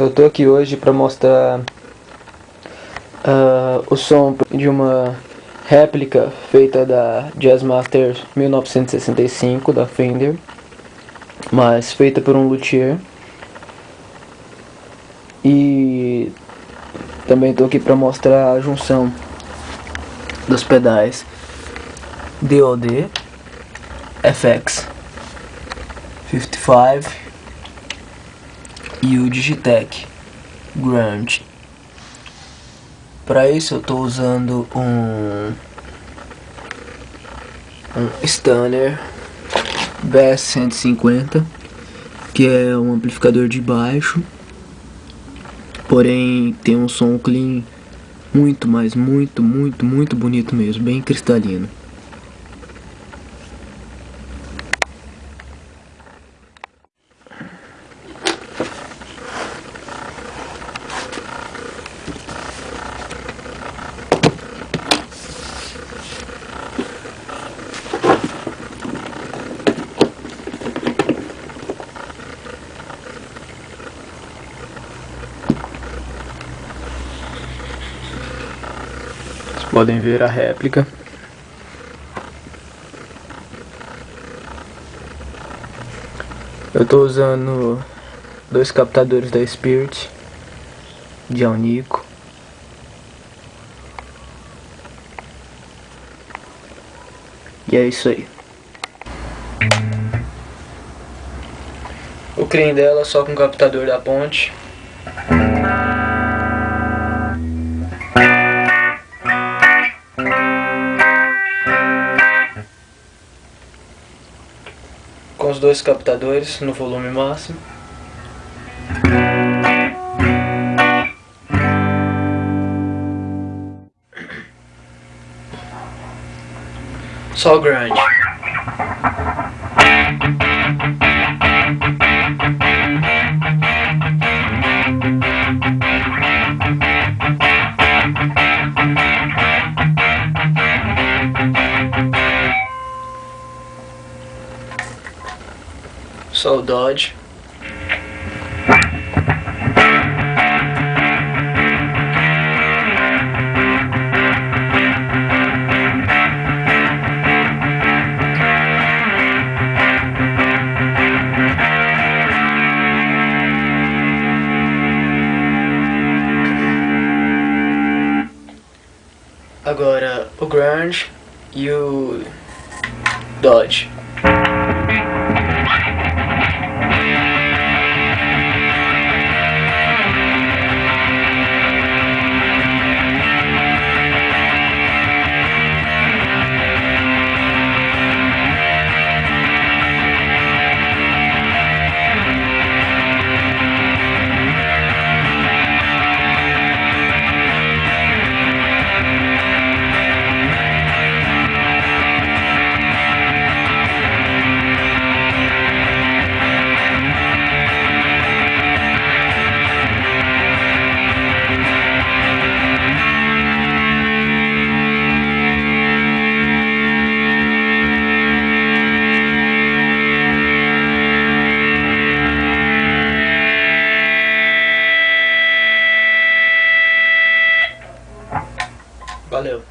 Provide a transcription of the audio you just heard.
Eu tô aqui hoje para mostrar uh, o som de uma réplica feita da Jazzmaster 1965 da Fender, mas feita por um luthier. E também tô aqui para mostrar a junção dos pedais DOD FX 55 e o Digitech Grunge. Para isso eu estou usando um um Stunner BS 150 que é um amplificador de baixo porém tem um som clean muito, mas muito, muito, muito bonito mesmo, bem cristalino. Podem ver a réplica. Eu estou usando dois captadores da Spirit de Alnico. E é isso aí. O creme dela só com o captador da ponte. Os dois captadores no volume máximo. Só grande. Só Dodge. Agora o Grunge e o Dodge. Valeu.